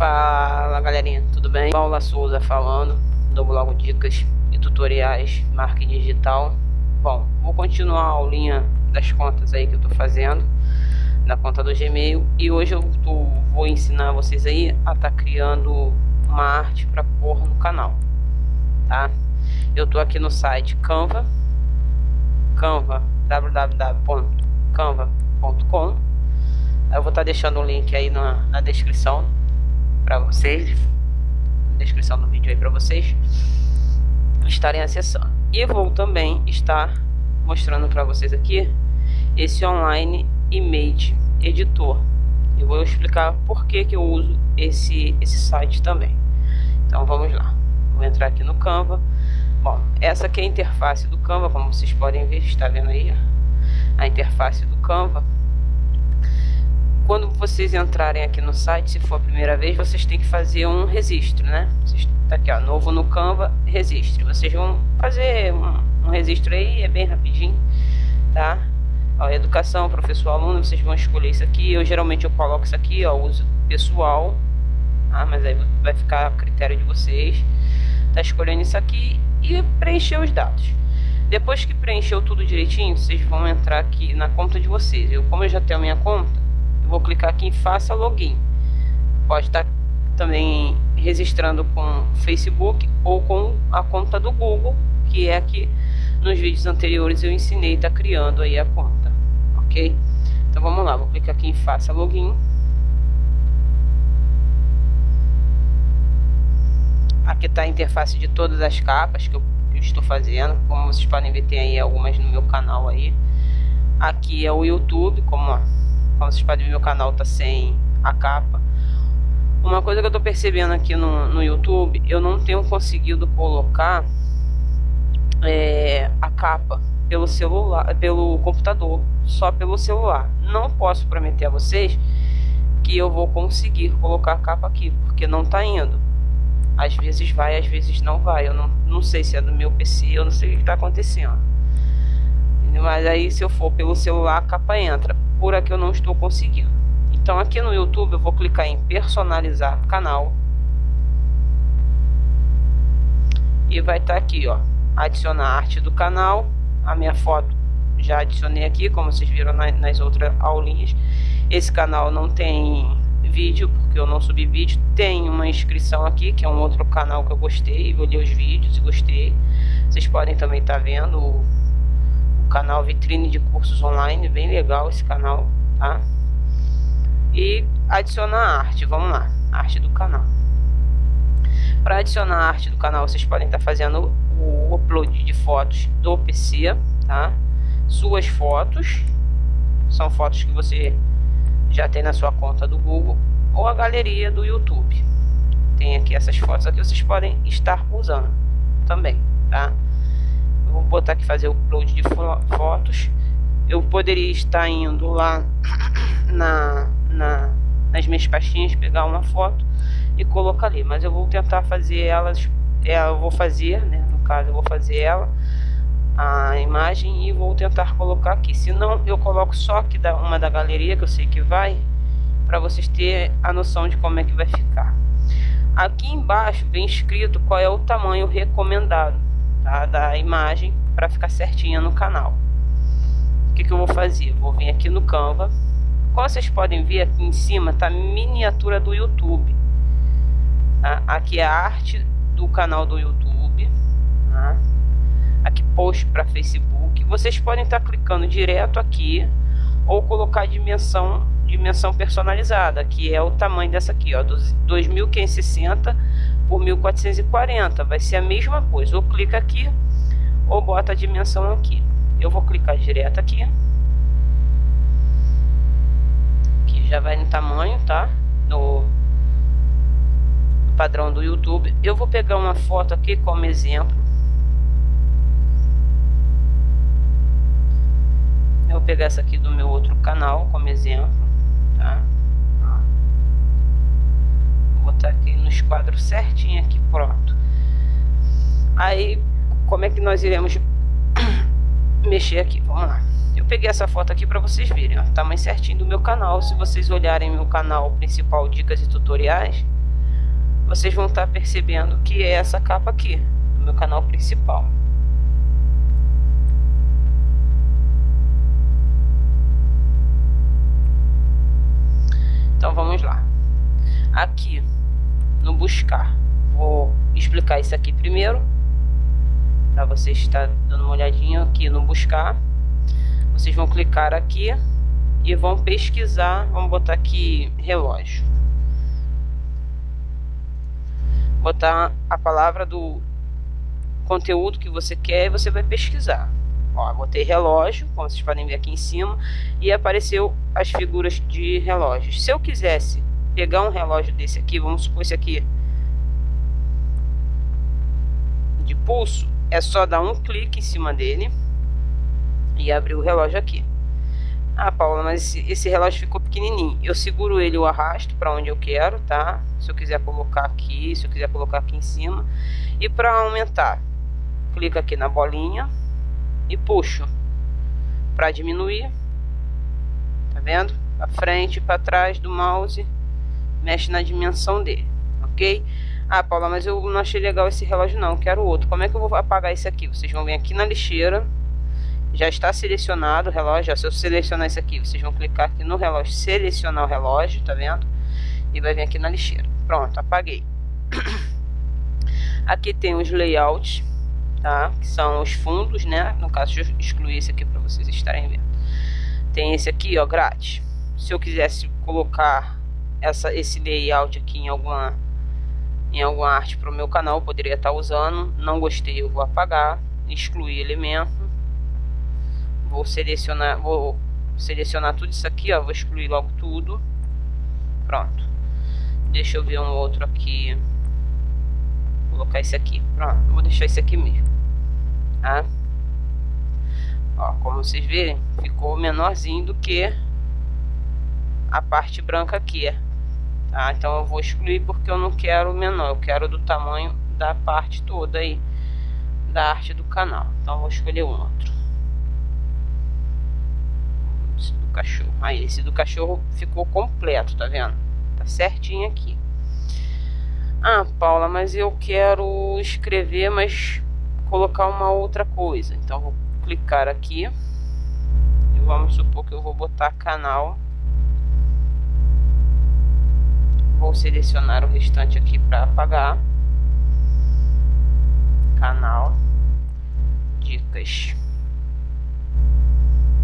Fala galerinha, tudo bem? Paula Souza falando do blog Dicas e Tutoriais Marketing Digital. Bom, vou continuar a aulinha das contas aí que eu tô fazendo na conta do Gmail e hoje eu tô, vou ensinar vocês aí a tá criando uma arte para pôr no canal, tá? Eu tô aqui no site Canva, Canva, www.canva.com. Eu vou estar tá deixando o link aí na, na descrição para vocês, na descrição do vídeo aí para vocês estarem acessando. E vou também estar mostrando para vocês aqui esse online image editor. Eu vou explicar por que que eu uso esse esse site também. Então vamos lá. Vou entrar aqui no Canva. Bom, essa aqui é a interface do Canva, como vocês podem ver, está vendo aí a interface do Canva quando vocês entrarem aqui no site, se for a primeira vez, vocês têm que fazer um registro, né? Tá aqui, ó, novo no Canva, registro. Vocês vão fazer um, um registro aí, é bem rapidinho, tá? Ó, educação, professor, aluno, vocês vão escolher isso aqui. Eu geralmente eu coloco isso aqui, ó, uso pessoal, tá? Mas aí vai ficar a critério de vocês. Tá escolhendo isso aqui e preencher os dados. Depois que preencheu tudo direitinho, vocês vão entrar aqui na conta de vocês. Eu, como eu já tenho a minha conta, vou clicar aqui em faça login. Pode estar também registrando com Facebook ou com a conta do Google, que é que nos vídeos anteriores eu ensinei, está criando aí a conta, ok? Então vamos lá, vou clicar aqui em faça login. Aqui está a interface de todas as capas que eu, que eu estou fazendo, como vocês podem ver tem aí algumas no meu canal aí. Aqui é o YouTube, como ó, como vocês podem ver, meu canal tá sem a capa. Uma coisa que eu tô percebendo aqui no, no YouTube, eu não tenho conseguido colocar é, a capa pelo celular, pelo computador, só pelo celular. Não posso prometer a vocês que eu vou conseguir colocar a capa aqui, porque não tá indo. Às vezes vai, às vezes não vai. Eu não, não sei se é do meu PC, eu não sei o que está acontecendo. Mas aí se eu for pelo celular, a capa entra por aqui eu não estou conseguindo. Então aqui no YouTube eu vou clicar em personalizar canal. E vai estar tá aqui, ó, adicionar arte do canal. A minha foto já adicionei aqui, como vocês viram nas outras aulinhas. Esse canal não tem vídeo, porque eu não subi vídeo. Tem uma inscrição aqui, que é um outro canal que eu gostei. Olhei os vídeos e gostei. Vocês podem também estar tá vendo canal Vitrine de Cursos Online, bem legal esse canal, tá? E adicionar arte, vamos lá, arte do canal. Para adicionar arte do canal, vocês podem estar tá fazendo o upload de fotos do PC, tá? Suas fotos, são fotos que você já tem na sua conta do Google ou a galeria do YouTube. Tem aqui essas fotos aqui, vocês podem estar usando também, tá? Vou botar aqui fazer o upload de fotos. Eu poderia estar indo lá na, na, nas minhas pastinhas, pegar uma foto e colocar ali. Mas eu vou tentar fazer elas, é, eu vou fazer, né? No caso, eu vou fazer ela, a imagem e vou tentar colocar aqui. Se não, eu coloco só aqui da, uma da galeria, que eu sei que vai, para vocês terem a noção de como é que vai ficar. Aqui embaixo vem escrito qual é o tamanho recomendado tá? da imagem para ficar certinha no canal. O que, que eu vou fazer? Vou vir aqui no Canva. Como vocês podem ver aqui em cima tá miniatura do YouTube. Tá? Aqui é a arte do canal do YouTube. Tá? Aqui post para Facebook. Vocês podem estar tá clicando direto aqui ou colocar dimensão dimensão personalizada, que é o tamanho dessa aqui, ó, 2560 por 1440, vai ser a mesma coisa. Ou clica aqui ou bota a dimensão aqui. Eu vou clicar direto aqui. Que já vai no tamanho, tá? No padrão do YouTube. Eu vou pegar uma foto aqui como exemplo. Eu vou pegar essa aqui do meu outro canal como exemplo tá? Botar aqui nos quadros certinho aqui, pronto. Aí, como é que nós iremos mexer aqui? Vamos lá. Eu peguei essa foto aqui para vocês verem, ó, tamanho certinho do meu canal. Se vocês olharem meu canal principal, dicas e tutoriais, vocês vão estar tá percebendo que é essa capa aqui, do meu canal principal. Então vamos lá. Aqui no buscar, vou explicar isso aqui primeiro, para vocês estar dando uma olhadinha aqui no buscar. Vocês vão clicar aqui e vão pesquisar, vamos botar aqui relógio. Botar a palavra do conteúdo que você quer e você vai pesquisar. Ó, botei relógio, como vocês podem ver aqui em cima, e apareceu as figuras de relógios. Se eu quisesse pegar um relógio desse aqui, vamos supor esse aqui, de pulso, é só dar um clique em cima dele e abrir o relógio aqui. Ah, Paula, mas esse, relógio ficou pequenininho. Eu seguro ele, eu arrasto para onde eu quero, tá? Se eu quiser colocar aqui, se eu quiser colocar aqui em cima. E para aumentar, clica aqui na bolinha e puxo. Para diminuir, tá vendo? Para frente e para trás do mouse, mexe na dimensão dele, ok? Ah, Paula, mas eu não achei legal esse relógio não, quero outro. Como é que eu vou apagar esse aqui? Vocês vão vir aqui na lixeira já está selecionado o relógio. Ó, se eu selecionar isso aqui, vocês vão clicar aqui no relógio, selecionar o relógio, tá vendo? E vai vir aqui na lixeira. Pronto, apaguei. Aqui tem os layouts, tá? Que são os fundos, né? No caso, eu excluir esse aqui para vocês estarem vendo. Tem esse aqui, ó, grátis. Se eu quisesse colocar essa, esse layout aqui em alguma em alguma arte para o meu canal, eu poderia estar usando. Não gostei, eu vou apagar, excluir elemento Vou selecionar, vou selecionar tudo isso aqui, ó. Vou excluir logo tudo. Pronto. Deixa eu ver um outro aqui. Vou colocar esse aqui. Pronto. Vou deixar esse aqui mesmo. Tá? Ó, como vocês verem, ficou menorzinho do que a parte branca aqui. Tá? Então eu vou excluir porque eu não quero o menor. Eu quero do tamanho da parte toda aí da arte do canal. Então eu vou escolher um outro cachorro. Aí, esse do cachorro ficou completo, tá vendo? Tá certinho aqui. Ah, Paula, mas eu quero escrever, mas colocar uma outra coisa. Então, vou clicar aqui. E vamos supor que eu vou botar canal. Vou selecionar o restante aqui para apagar. Canal. Dicas.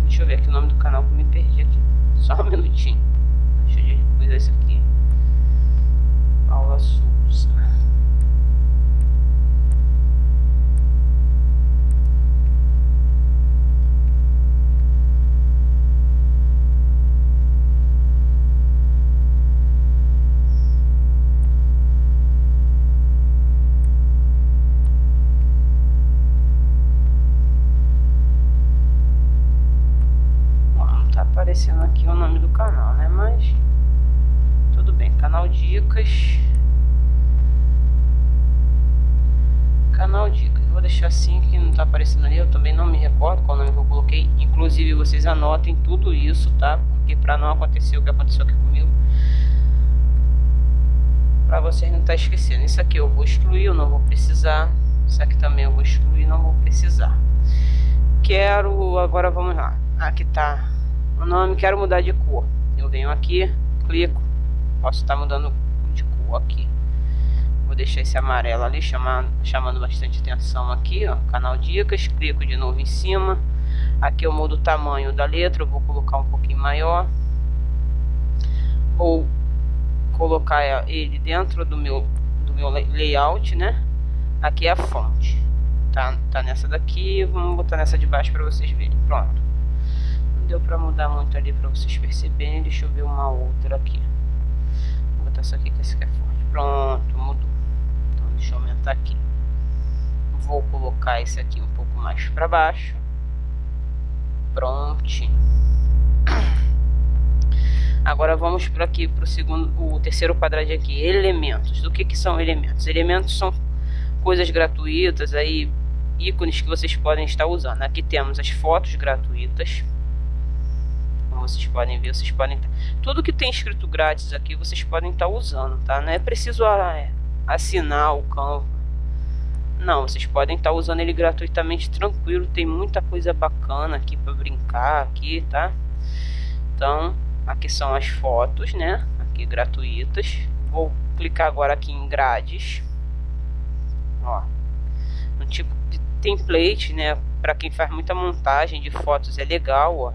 Deixa eu ver aqui o nome do canal que eu me perdi aqui. Só um minutinho. Deixa eu coisa isso aqui. Paula Souza. Aparecendo aqui o nome do canal, né? Mas tudo bem, canal Dicas. Canal Dicas. Vou deixar assim que não tá aparecendo ali. Eu também não me recordo qual nome que eu coloquei. Inclusive vocês anotem tudo isso, tá? Porque para não acontecer o que aconteceu aqui comigo. Para vocês não estar tá esquecendo. Isso aqui eu vou excluir, eu não vou precisar. Isso aqui também eu vou excluir, não vou precisar. Quero, agora vamos lá. Aqui tá o nome, quero mudar de cor. Eu venho aqui, clico, posso estar mudando de cor aqui. Vou deixar esse amarelo ali, chamando, chamando bastante atenção aqui, ó, canal dicas, clico de novo em cima. Aqui eu mudo o tamanho da letra, eu vou colocar um pouquinho maior. Vou colocar ele dentro do meu, do meu layout, né? Aqui é a fonte. Tá, tá nessa daqui, vamos botar nessa de baixo para vocês verem. Pronto deu pra mudar muito ali pra vocês perceberem. Deixa eu ver uma outra aqui. Vou botar essa aqui que essa aqui é forte. Pronto, mudou. Então deixa eu aumentar aqui. Vou colocar esse aqui um pouco mais pra baixo. Prontinho. Agora vamos para aqui para o segundo, o terceiro quadradinho aqui, elementos. Do que que são elementos? Elementos são coisas gratuitas aí, ícones que vocês podem estar usando. Aqui temos as fotos gratuitas vocês podem ver, vocês podem tudo que tem escrito grátis aqui vocês podem estar usando, tá? Não é preciso ah, é, assinar o Canva. Não, vocês podem estar tá usando ele gratuitamente tranquilo. Tem muita coisa bacana aqui para brincar aqui, tá? Então, aqui são as fotos, né? Aqui gratuitas. Vou clicar agora aqui em grades. Ó. Um tipo de template, né? Para quem faz muita montagem de fotos é legal, ó.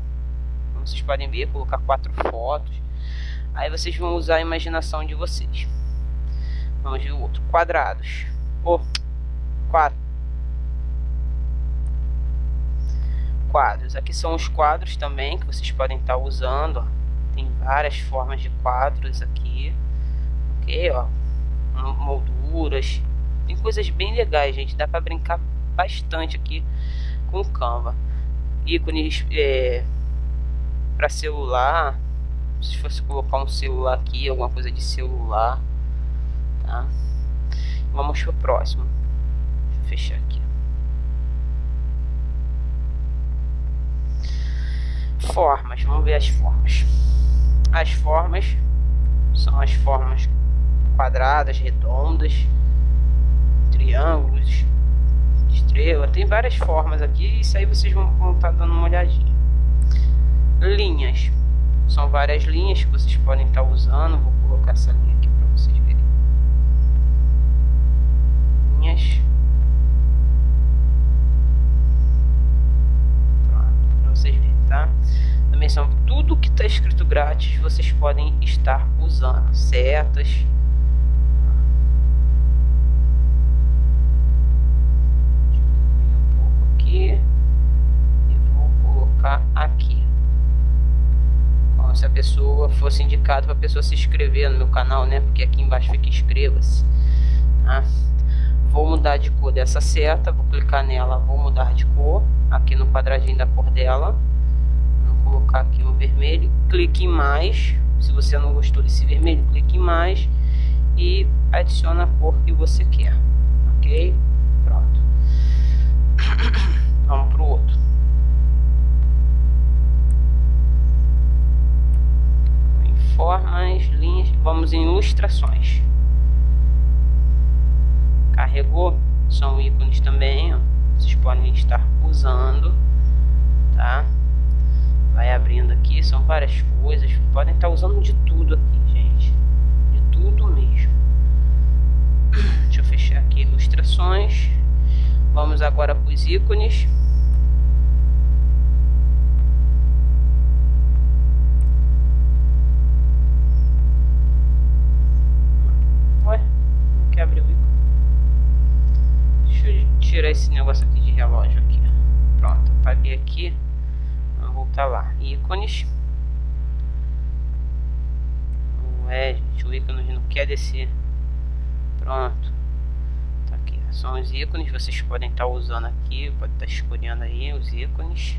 Como vocês podem ver, colocar quatro fotos. Aí vocês vão usar a imaginação de vocês. Vamos ver o outro. Quadrados. Oh, quadro. Quadros. Aqui são os quadros também que vocês podem estar usando. Ó. Tem várias formas de quadros aqui. Ok, ó. Molduras. Tem coisas bem legais, gente. Dá para brincar bastante aqui com o Canva. Ícones é, para celular. Se fosse colocar um celular aqui, alguma coisa de celular. Tá? Vamos pro próximo. Deixa eu fechar aqui. Formas, vamos ver as formas. As formas são as formas quadradas, redondas, triângulos, estrela. Tem várias formas aqui. Isso aí vocês vão estar tá dando uma olhadinha. Linhas. São várias linhas que vocês podem estar tá usando. Vou colocar essa linha aqui para vocês verem. Linhas. Pronto, para vocês verem, tá? Também são tudo que está escrito grátis, vocês podem estar usando. Setas. aqui e vou colocar aqui como se a pessoa fosse indicado para a pessoa se inscrever no meu canal né porque aqui embaixo fica inscreva-se tá? vou mudar de cor dessa seta vou clicar nela vou mudar de cor aqui no quadradinho da cor dela vou colocar aqui o vermelho clique em mais se você não gostou desse vermelho clique em mais e adiciona a cor que você quer ok pronto Vamos para o outro. Em formas, linhas, vamos em ilustrações. Carregou, são ícones também, ó. vocês podem estar usando, tá? Vai abrindo aqui, são várias coisas, podem estar usando de tudo aqui, gente, de tudo mesmo. Deixa eu fechar aqui ilustrações. Vamos agora para os ícones. Ué, não quer abrir o ícone. Deixa eu tirar esse negócio aqui de relógio aqui. Pronto, apaguei aqui. Vamos voltar lá. Ícones. Ué, gente, o ícone não quer descer. Pronto são os ícones, vocês podem estar usando aqui, pode estar escolhendo aí os ícones.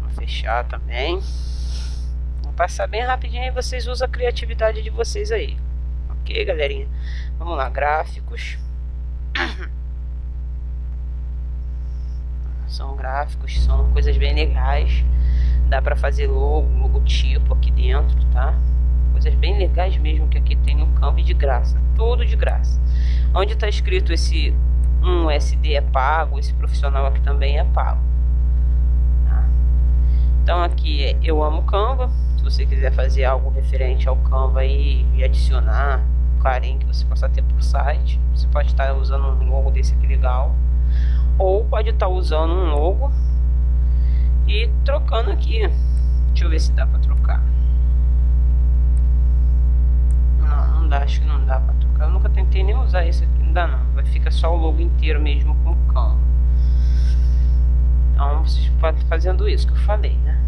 Vou fechar também. Vou passar bem rapidinho vocês usam a criatividade de vocês aí. Ok, galerinha? Vamos lá, gráficos. São gráficos, são coisas bem legais. Dá pra fazer logo, logotipo aqui dentro, tá? Coisas bem legais mesmo que aqui tem no Canva de graça. Tudo de graça. Onde está escrito esse um SD é pago, esse profissional aqui também é pago. Tá? Então aqui é eu amo Canva. Se você quiser fazer algo referente ao Canva e, e adicionar o carinho que você possa ter por site, você pode estar usando um logo desse aqui legal. Ou pode estar usando um logo e trocando aqui. Deixa eu ver se dá para trocar. Não, não dá, acho que não dá para trocar. Eu nunca tentei nem usar esse aqui, não dá não. Vai ficar só o logo inteiro mesmo com o cão. Então vocês podem fazendo isso que eu falei, né?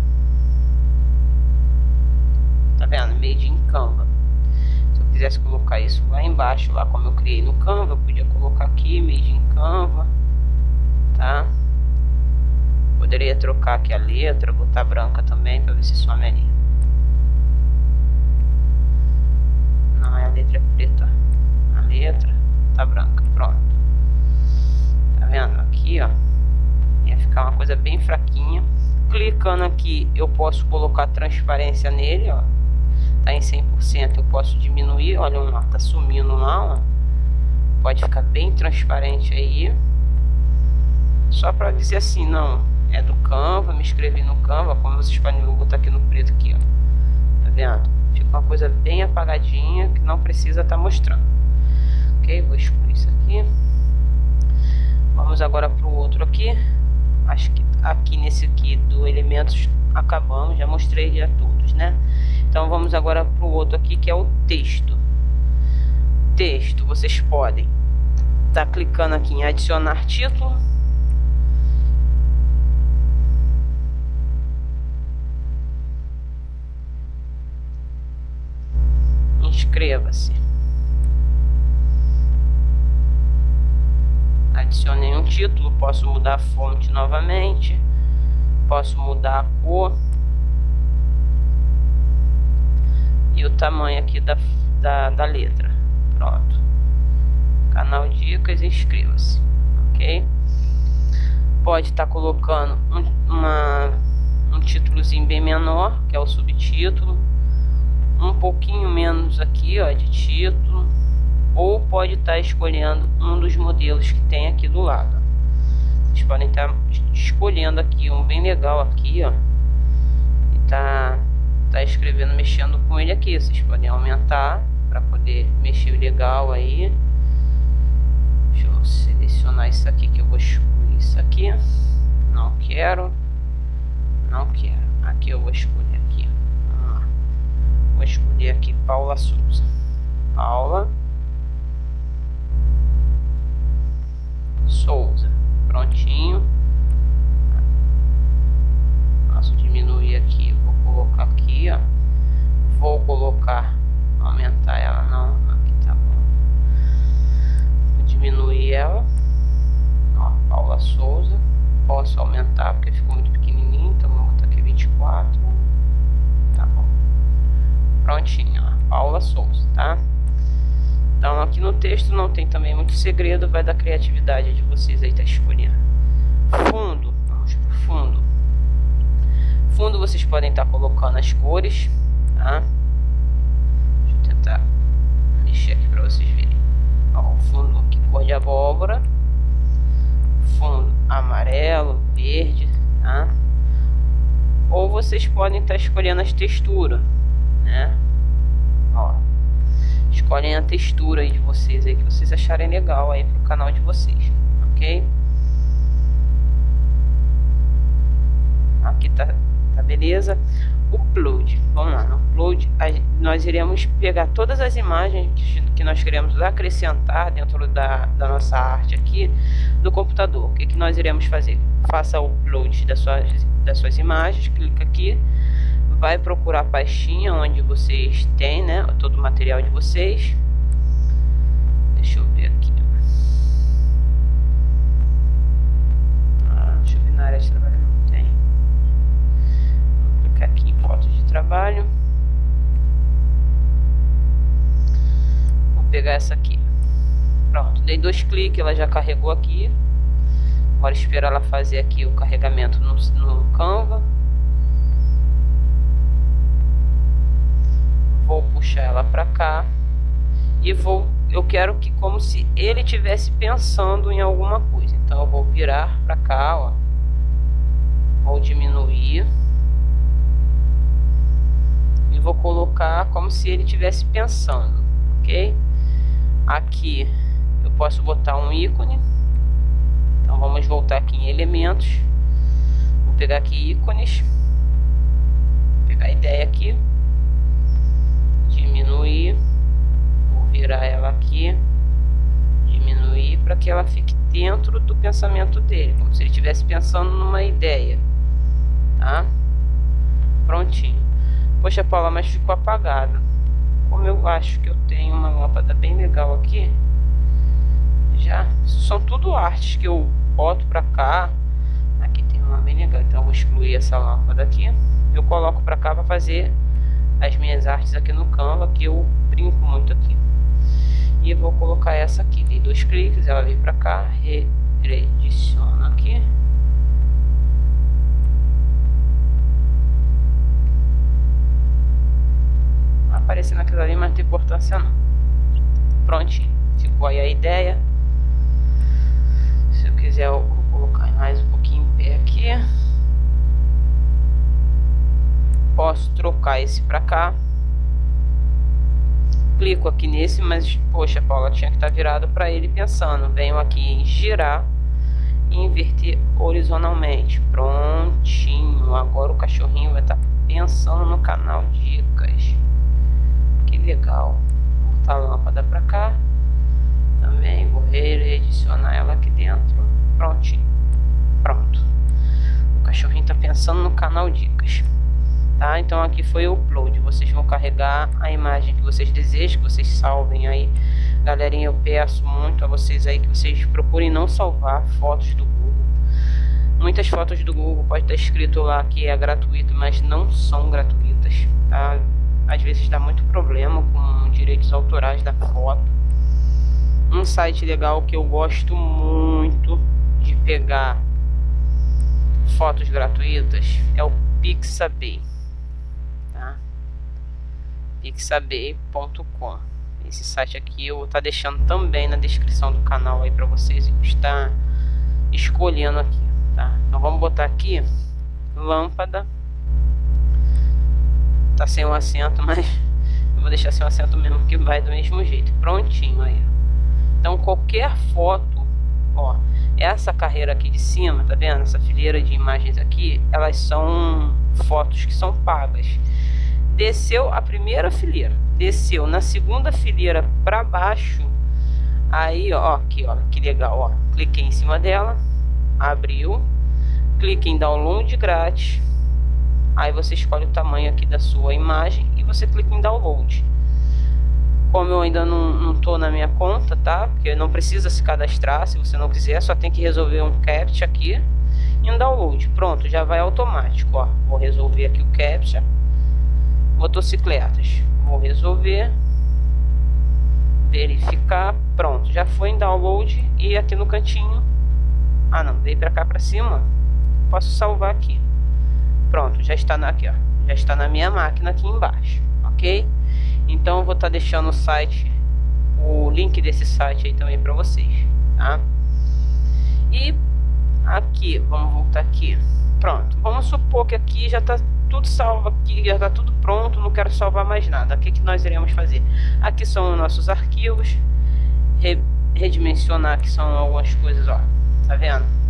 Tá vendo? Made in Canva. Quisesse colocar isso lá embaixo, lá como eu criei no Canva, eu podia colocar aqui, Made in Canva. Tá? Poderia trocar aqui a letra, botar branca também, para ver se some ali. Não, é a letra preta letra tá branca, pronto. Tá vendo? Aqui, ó, ia ficar uma coisa bem fraquinha. Clicando aqui, eu posso colocar transparência nele, ó. Tá em 100% eu posso diminuir, olha lá, tá sumindo lá, ó. Pode ficar bem transparente aí. Só para dizer assim, não, é do Canva, me inscrevi no Canva, como vocês podem ver, vou botar aqui no preto aqui, ó. Tá vendo? Fica uma coisa bem apagadinha que não precisa estar tá mostrando. Ok? Vou excluir isso aqui. Vamos agora para o outro aqui. Acho que aqui nesse aqui do elementos acabamos, já mostrei já todos, né? Então vamos agora para o outro aqui que é o texto. Texto, vocês podem estar tá clicando aqui em adicionar título. Inscreva-se. Adicionei um título, posso mudar a fonte novamente, posso mudar a cor e o tamanho aqui da, da, da letra. Pronto. Canal Dicas, inscreva-se. Ok? Pode estar tá colocando um, uma, um títulozinho bem menor, que é o subtítulo. Um pouquinho menos aqui, ó, de título. Ou pode estar tá escolhendo um dos modelos que tem aqui do lado. Vocês podem estar tá escolhendo aqui um bem legal aqui, ó. E tá tá escrevendo, mexendo com ele aqui. Vocês podem aumentar para poder mexer legal aí. Deixa eu selecionar isso aqui que eu vou excluir isso aqui. Não quero. Não quero. Aqui eu vou escolher aqui. Vou escolher aqui Paula Souza. Paula Souza. Prontinho. Posso diminuir aqui colocar aqui, ó. Vou colocar, aumentar ela não, aqui tá bom. Vou diminuir ela. Ó, Paula Souza. Posso aumentar porque ficou muito pequenininho, então vou botar aqui 24. Tá bom. Prontinho, ó. Paula Souza, tá? Então aqui no texto não tem também muito segredo, vai da criatividade de vocês aí tá escolhendo. Fundo fundo vocês podem estar colocando as cores, tá? Deixa eu tentar mexer aqui para vocês verem. Ó, fundo aqui cor de abóbora, fundo amarelo, verde, tá? Ou vocês podem estar escolhendo as texturas, né? Ó, escolhem a textura aí de vocês aí que vocês acharem legal aí pro canal de vocês, ok? Aqui tá tá beleza? Upload, vamos lá, no upload nós iremos pegar todas as imagens que nós queremos acrescentar dentro da, da nossa arte aqui do computador. O que, que nós iremos fazer? Faça o upload das suas, das suas imagens, clica aqui, vai procurar a pastinha onde vocês têm, né, todo o material de vocês. Essa aqui. Pronto, dei dois cliques, ela já carregou aqui. Agora esperar ela fazer aqui o carregamento no, no Canva. Vou puxar ela para cá e vou eu quero que como se ele tivesse pensando em alguma coisa. Então eu vou virar para cá, ó. Vou diminuir vou colocar como se ele estivesse pensando, ok? Aqui eu posso botar um ícone. Então vamos voltar aqui em elementos. Vou pegar aqui ícones. Vou pegar a ideia aqui. Diminuir. Vou virar ela aqui. Diminuir para que ela fique dentro do pensamento dele, como se ele estivesse pensando numa ideia, tá? Prontinho. Poxa, Paula, mas ficou apagado. Como eu acho que eu tenho uma lâmpada bem legal aqui, já são tudo artes que eu boto pra cá. Aqui tem uma bem legal, então eu vou excluir essa lâmpada aqui. Eu coloco pra cá pra fazer as minhas artes aqui no Canva, que eu brinco muito aqui. E eu vou colocar essa aqui, dei dois cliques, ela vem pra cá, rediciono aqui. Aparecendo aquilo ali, mas não tem importância não. Prontinho. Ficou aí a ideia. Se eu quiser, eu vou colocar mais um pouquinho em pé aqui. Posso trocar esse pra cá. Clico aqui nesse, mas, poxa, Paula, tinha que estar tá virado para ele pensando. Venho aqui em girar e inverter horizontalmente. Prontinho. Agora o cachorrinho vai estar tá pensando no canal Dicas. Legal. Botar a lâmpada para cá. Também vou redicionar ela aqui dentro. Prontinho. Pronto. O cachorrinho está pensando no canal Dicas. Tá? Então aqui foi o upload. Vocês vão carregar a imagem que vocês desejam, que vocês salvem aí. Galerinha, eu peço muito a vocês aí que vocês procurem não salvar fotos do Google. Muitas fotos do Google pode estar escrito lá que é gratuito, mas não são gratuitas. Tá? Às vezes dá muito problema com direitos autorais da foto. Um site legal que eu gosto muito de pegar fotos gratuitas é o Pixabay pixabay.com. Esse site aqui eu vou estar tá deixando também na descrição do canal aí para vocês estar escolhendo aqui, tá? Então vamos botar aqui lâmpada. Tá sem um acento, mas eu vou deixar sem um acento mesmo que vai do mesmo jeito. Prontinho aí. Então qualquer foto, ó, essa carreira aqui de cima, tá vendo? Essa fileira de imagens aqui, elas são fotos que são pagas. Desceu a primeira fileira, desceu na segunda fileira para baixo, aí ó, aqui ó, que legal, ó, cliquei em cima dela, abriu, clique em download grátis, aí você escolhe o tamanho aqui da sua imagem e você clica em download. Como eu ainda não, tô na minha conta, tá? Porque não precisa se cadastrar, se você não quiser, só tem que resolver um CAPTCHA aqui em download. Pronto, já vai automático, ó. Vou resolver aqui o CAPTCHA motocicletas. Vou resolver, verificar, pronto, já foi em download e aqui no cantinho, ah não, veio para cá para cima, posso salvar aqui. Pronto, já está na, aqui, ó, já está na minha máquina aqui embaixo, ok? Então eu vou estar tá deixando o site, o link desse site aí também para vocês, tá? E aqui, vamos voltar aqui. Pronto, vamos supor que aqui já está tudo salvo aqui, já está tudo pronto, não quero salvar mais nada. O que, que nós iremos fazer? Aqui são os nossos arquivos, re, redimensionar aqui são algumas coisas, ó, tá vendo?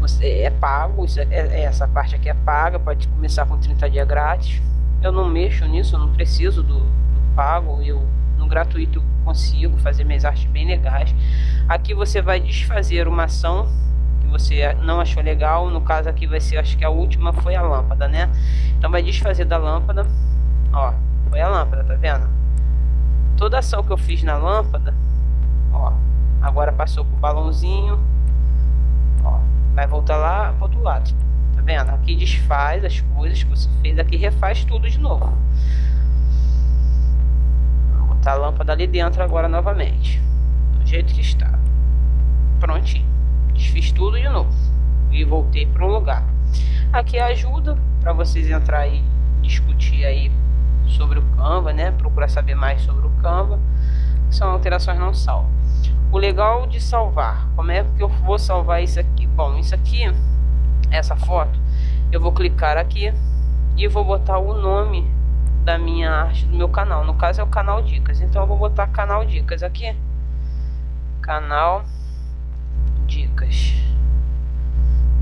Você é pago, isso é, é, essa parte aqui é paga, pode começar com 30 dias grátis. Eu não mexo nisso, eu não preciso do, do pago, eu no gratuito consigo fazer minhas artes bem legais. Aqui você vai desfazer uma ação que você não achou legal, no caso aqui vai ser, acho que a última foi a lâmpada, né? Então vai desfazer da lâmpada, ó, foi a lâmpada, tá vendo? Toda ação que eu fiz na lâmpada, ó, agora passou pro balãozinho, vai voltar lá pro outro lado, tá vendo? Aqui desfaz as coisas que você fez, aqui refaz tudo de novo. Vou botar a lâmpada ali dentro agora novamente, do jeito que está. Prontinho desfiz tudo de novo e voltei para o lugar. Aqui ajuda para vocês entrar e discutir aí sobre o Canva, né? Procurar saber mais sobre o Canva. São alterações não salvo. O legal de salvar, como é que eu vou salvar isso aqui? Bom, isso aqui, essa foto, eu vou clicar aqui e vou botar o nome da minha arte do meu canal. No caso é o canal Dicas. Então eu vou botar canal Dicas aqui. Canal dicas.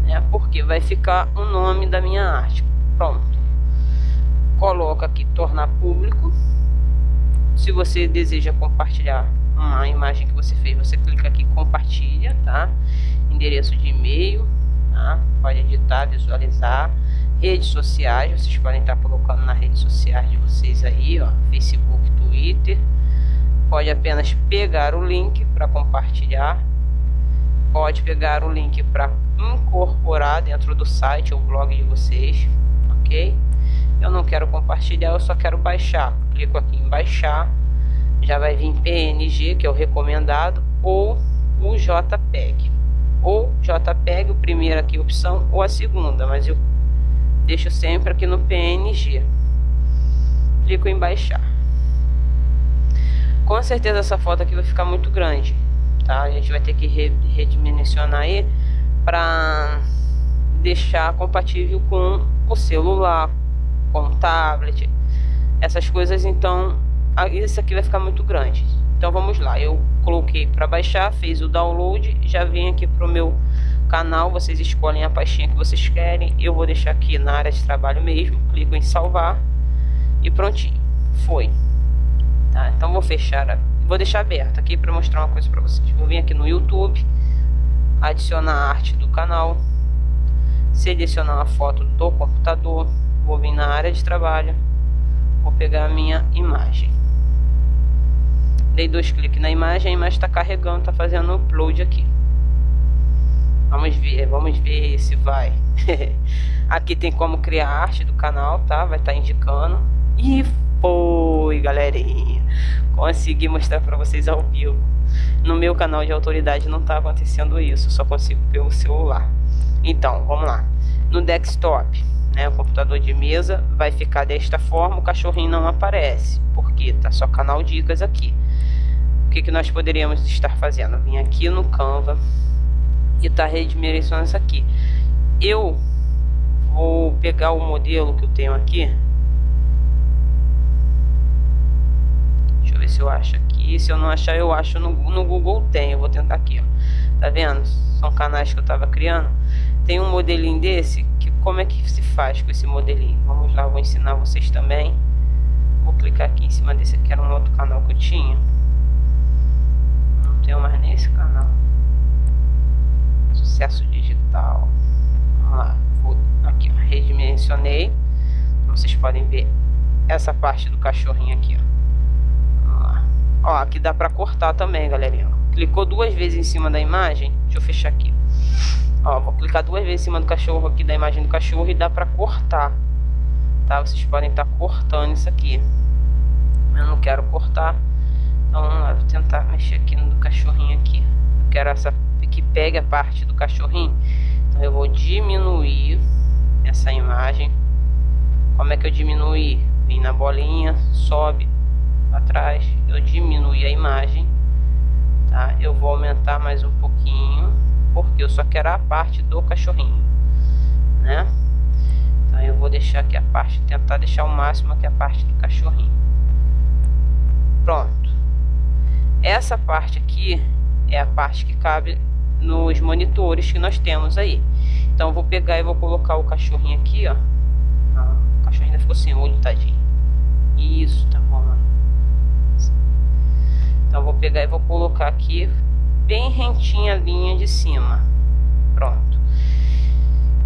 É porque vai ficar o nome da minha arte. Pronto. Coloca aqui tornar público. Se você deseja compartilhar uma imagem que você fez, você clica aqui compartilha, tá? Endereço de e-mail, tá? Pode editar, visualizar. Redes sociais, vocês podem estar colocando nas redes sociais de vocês aí, ó, Facebook, Twitter. Pode apenas pegar o link para compartilhar pode pegar o link para incorporar dentro do site ou blog de vocês, ok? Eu não quero compartilhar, eu só quero baixar. Clico aqui em baixar, já vai vir PNG, que é o recomendado, ou o JPEG. Ou JPEG, o primeiro aqui opção, ou a segunda, mas eu deixo sempre aqui no PNG. clico em baixar. Com certeza essa foto aqui vai ficar muito grande, tá? A gente vai ter que redimensionar aí para deixar compatível com o celular, com o tablet, essas coisas. Então, isso aqui vai ficar muito grande. Então vamos lá, eu coloquei para baixar, fez o download, já vim aqui pro meu canal, vocês escolhem a pastinha que vocês querem, eu vou deixar aqui na área de trabalho mesmo, clico em salvar e prontinho, foi. Tá, então vou fechar, vou deixar aberto aqui para mostrar uma coisa para vocês. Vou vir aqui no YouTube, adicionar a arte do canal, selecionar a foto do computador, vou vir na área de trabalho, vou pegar a minha imagem. Dei dois cliques na imagem, imagem está carregando, está fazendo upload aqui. Vamos ver, vamos ver se vai. aqui tem como criar arte do canal, tá? Vai estar tá indicando. E foi, galerinha. Consegui mostrar para vocês ao vivo. No meu canal de autoridade não está acontecendo isso, só consigo pelo celular. Então, vamos lá. No desktop, né, o computador de mesa vai ficar desta forma, o cachorrinho não aparece, porque tá só canal dicas aqui. O que, que nós poderíamos estar fazendo? Vim aqui no Canva e tá redimensionando isso aqui. Eu vou pegar o modelo que eu tenho aqui. Deixa eu ver se eu acho aqui. Se eu não achar, eu acho no, no Google tem. Eu vou tentar aqui, ó. Tá vendo? São canais que eu tava criando. Tem um modelinho desse que como é que se faz com esse modelinho? Vamos lá, vou ensinar vocês também. Vou clicar aqui em cima desse que era um outro canal que eu tinha tenho mais nesse canal. Sucesso digital. Vamos lá. Vou aqui, redimensionei. Vocês podem ver essa parte do cachorrinho aqui, ó. Ó, aqui dá pra cortar também, galerinha. Clicou duas vezes em cima da imagem. Deixa eu fechar aqui. Ó, vou clicar duas vezes em cima do cachorro aqui, da imagem do cachorro, e dá pra cortar. Tá? Vocês podem estar tá cortando isso aqui. Eu não quero cortar. Então vamos lá, vou tentar mexer aqui no cachorrinho aqui. Eu quero essa que pegue a parte do cachorrinho. Então eu vou diminuir essa imagem. Como é que eu diminuí? Vim na bolinha, sobe atrás, eu diminuí a imagem. Tá? Eu vou aumentar mais um pouquinho, porque eu só quero a parte do cachorrinho, né? Então eu vou deixar aqui a parte, tentar deixar o máximo aqui a parte do cachorrinho. Pronto. Essa parte aqui é a parte que cabe nos monitores que nós temos aí. Então vou pegar e vou colocar o cachorrinho aqui, ó. Não, o cachorrinho ainda ficou sem olho, tadinho. Isso, tá. Então vou pegar e vou colocar aqui bem rentinha a linha de cima. Pronto.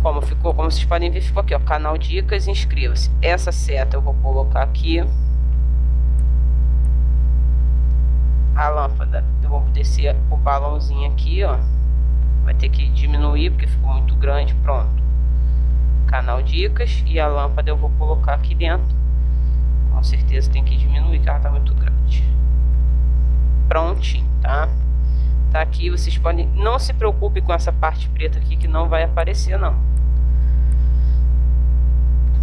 Como ficou, como vocês podem ver, ficou aqui, ó, canal dicas, inscreva-se. Essa seta eu vou colocar aqui. a lâmpada. Eu vou descer o balãozinho aqui, ó. Vai ter que diminuir porque ficou muito grande. Pronto. Canal dicas e a lâmpada eu vou colocar aqui dentro. Com certeza tem que diminuir, que ela tá muito grande. Prontinho, tá? Tá aqui, vocês podem... Não se preocupe com essa parte preta aqui que não vai aparecer, não.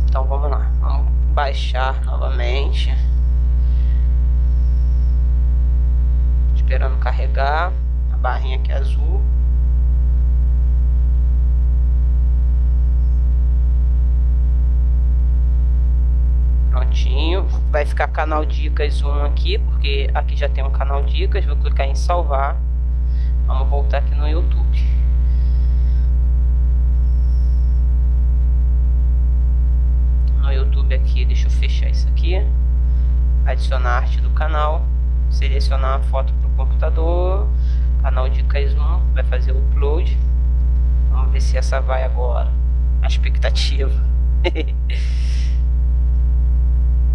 Então vamos lá. Vamos baixar novamente. esperando carregar a barrinha aqui azul prontinho vai ficar canal dicas 1 aqui porque aqui já tem um canal dicas. Vou clicar em salvar. Vamos voltar aqui no youtube. No youtube aqui deixa eu fechar isso aqui. Adicionar arte do canal. Selecionar a foto para o computador, canal Dicas 1, vai fazer o upload. Vamos ver se essa vai agora. A expectativa.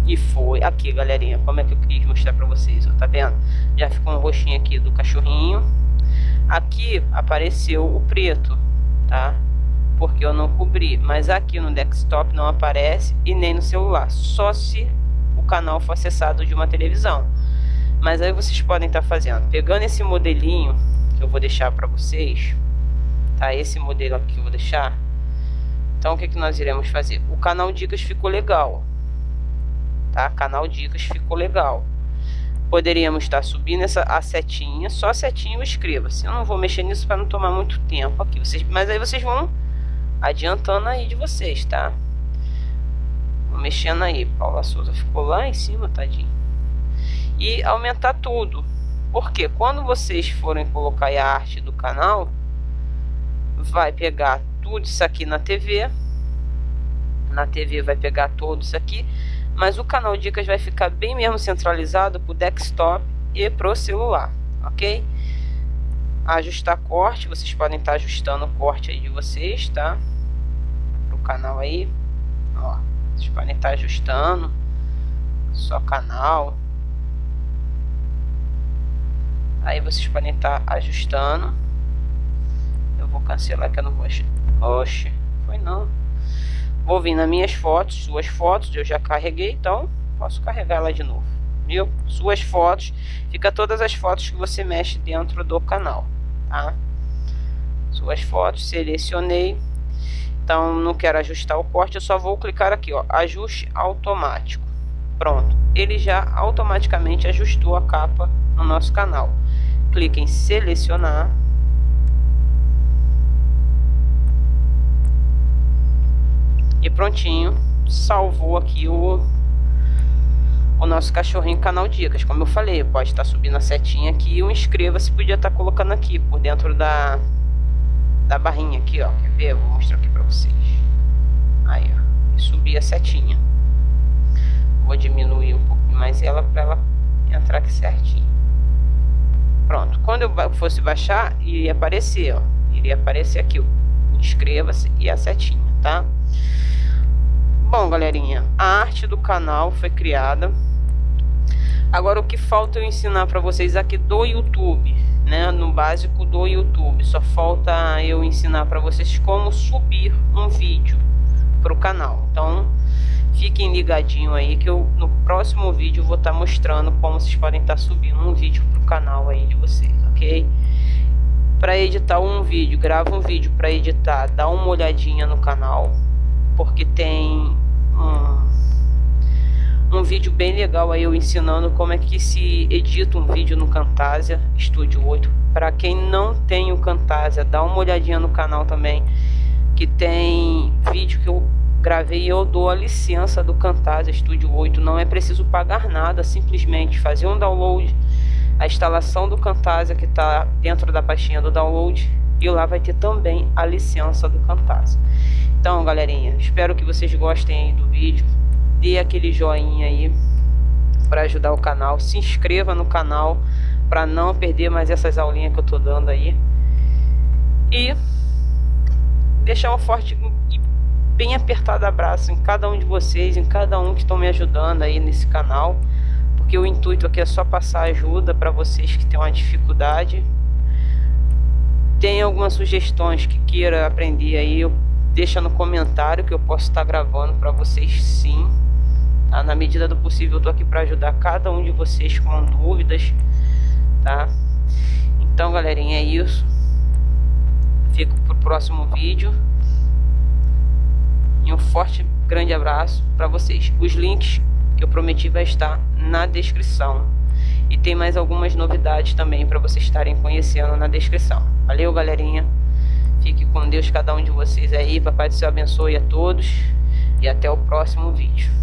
e foi. Aqui, galerinha, como é que eu quis mostrar para vocês, ó, tá vendo? Já ficou um roxinho aqui do cachorrinho. Aqui apareceu o preto, tá? Porque eu não cobri, mas aqui no desktop não aparece e nem no celular, só se o canal for acessado de uma televisão. Mas aí vocês podem estar tá fazendo, pegando esse modelinho que eu vou deixar para vocês, tá? Esse modelo aqui que eu vou deixar. Então o que, que nós iremos fazer? O canal Dicas ficou legal. Tá? Canal Dicas ficou legal. Poderíamos estar subindo essa a setinha, só a setinha inscreva-se. Eu não vou mexer nisso para não tomar muito tempo aqui. Vocês, mas aí vocês vão adiantando aí de vocês, tá? Vou mexendo aí. Paula Souza ficou lá em cima, tadinho. E aumentar tudo. Porque quando vocês forem colocar a arte do canal, vai pegar tudo isso aqui na TV. Na TV vai pegar tudo isso aqui. Mas o canal Dicas vai ficar bem mesmo centralizado para o desktop e para o celular, ok? Ajustar corte, vocês podem estar ajustando o corte aí de vocês, tá? Pro canal aí, ó, vocês podem estar ajustando só canal. Aí vocês podem estar ajustando vou cancelar que eu não vou... Oxe, foi não. Vou vir nas minhas fotos, suas fotos, eu já carreguei, então posso carregar ela de novo. Viu? Suas fotos, fica todas as fotos que você mexe dentro do canal, tá? Suas fotos, selecionei. Então não quero ajustar o corte, eu só vou clicar aqui, ó, ajuste automático. Pronto, ele já automaticamente ajustou a capa no nosso canal. Clique em selecionar E prontinho, salvou aqui o, o nosso cachorrinho canal Dicas. Como eu falei, pode estar subindo a setinha aqui o inscreva-se podia estar colocando aqui por dentro da, da barrinha aqui, ó. Quer ver? Eu vou mostrar aqui pra vocês. Aí, ó. E subir a setinha. Vou diminuir um pouquinho mais ela para ela entrar aqui certinho. Pronto. Quando eu fosse baixar, iria aparecer, ó. Iria aparecer aqui, ó. Inscreva-se e a setinha, tá? Bom, galerinha, a arte do canal foi criada. Agora o que falta eu ensinar para vocês aqui do YouTube, né, no básico do YouTube. Só falta eu ensinar para vocês como subir um vídeo para o canal. Então, fiquem ligadinho aí que eu no próximo vídeo vou estar tá mostrando como vocês podem estar tá subindo um vídeo para o canal aí de vocês, ok? Para editar um vídeo, grava um vídeo para editar, dá uma olhadinha no canal, porque tem um, vídeo bem legal aí eu ensinando como é que se edita um vídeo no Camtasia Studio 8. Para quem não tem o Camtasia, dá uma olhadinha no canal também, que tem vídeo que eu gravei eu dou a licença do Camtasia Studio 8. Não é preciso pagar nada, simplesmente fazer um download, a instalação do Camtasia que está dentro da pastinha do download e lá vai ter também a licença do Camtasia. Então, galerinha, espero que vocês gostem do vídeo. Dê aquele joinha aí para ajudar o canal. Se inscreva no canal para não perder mais essas aulinhas que eu tô dando aí. E deixar um forte e bem apertado abraço em cada um de vocês, em cada um que estão me ajudando aí nesse canal. Porque o intuito aqui é só passar ajuda para vocês que têm uma dificuldade. Tem algumas sugestões que queira aprender aí, eu deixa no comentário que eu posso estar gravando para vocês sim. Tá? Na medida do possível eu tô aqui para ajudar cada um de vocês com dúvidas, tá? Então, galerinha, é isso. Fico pro próximo vídeo. E um forte, grande abraço para vocês. Os links eu prometi vai estar na descrição. E tem mais algumas novidades também para vocês estarem conhecendo na descrição. Valeu, galerinha. Fique com Deus cada um de vocês aí. Papai do céu abençoe a todos. E até o próximo vídeo.